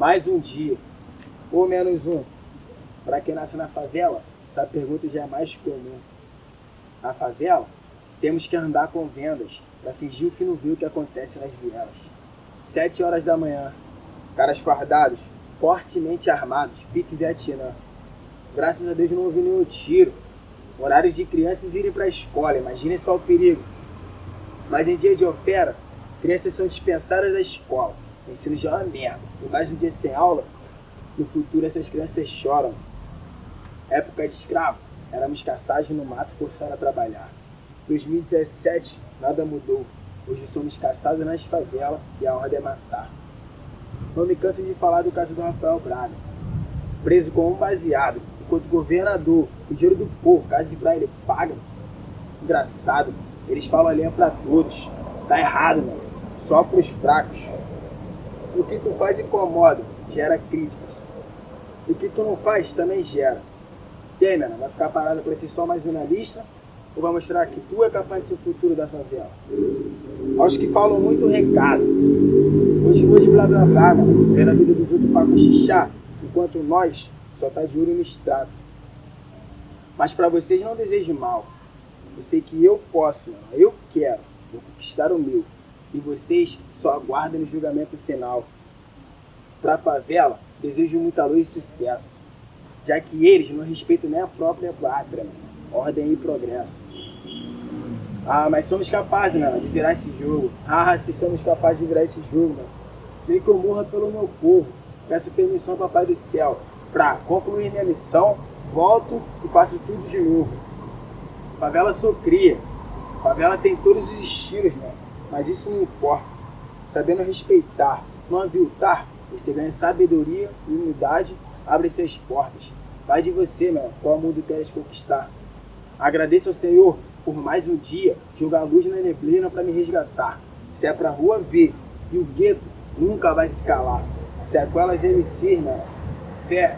Mais um dia, ou menos um. Para quem nasce na favela, essa pergunta já é mais comum. Na favela, temos que andar com vendas para fingir o que não viu o que acontece nas vielas. Sete horas da manhã, caras fardados, fortemente armados, pique Vietnã. Graças a Deus não ouvi nenhum tiro. Horários de crianças irem para a escola, imaginem só o perigo. Mas em dia de opera, crianças são dispensadas da escola. O ensino já é uma merda. Por mais um dia sem aula, no futuro essas crianças choram. Época de escravo, éramos caçados no mato forçados a trabalhar. 2017, nada mudou. Hoje somos caçados nas favelas e a ordem é matar. Não me canso de falar do caso do Rafael Braga. Preso com um baseado, enquanto governador, o dinheiro do povo, caso de pra ele paga. Engraçado, eles falam a linha pra todos. Tá errado, mano. Só pros fracos. O que tu faz incomoda, gera críticas. O que tu não faz também gera. E aí, mano, vai ficar parado pra ser só mais um na lista? Ou vai mostrar que tu é capaz de ser o futuro da favela? Aos que falam muito recado. Continua de blá blá blá, mano, vendo a vida dos outros pra cochichar, enquanto nós só tá de olho no extrato. Mas pra vocês não desejo mal. Eu sei que eu posso, mano, eu quero, vou conquistar o meu. E vocês só aguardem o julgamento final. Pra favela, desejo muita luz e sucesso. Já que eles não respeitam nem a própria pátria. Ordem e progresso. Ah, mas somos capazes, mano, de virar esse jogo. Ah, se somos capazes de virar esse jogo, mano. Eu morra pelo meu povo. Peço permissão ao Papai do Céu para concluir minha missão, volto e faço tudo de novo. Favela sou cria. Favela tem todos os estilos, mano. Mas isso não importa. Sabendo respeitar, não aviltar, você ganha sabedoria e humildade, abre-se as portas. Vai de você, mano, qual mundo queres conquistar. Agradeço ao Senhor por mais um dia, jogar luz na neblina para me resgatar. Se é pra rua ver, e o gueto nunca vai se calar. Se é com elas MC, mano, fé,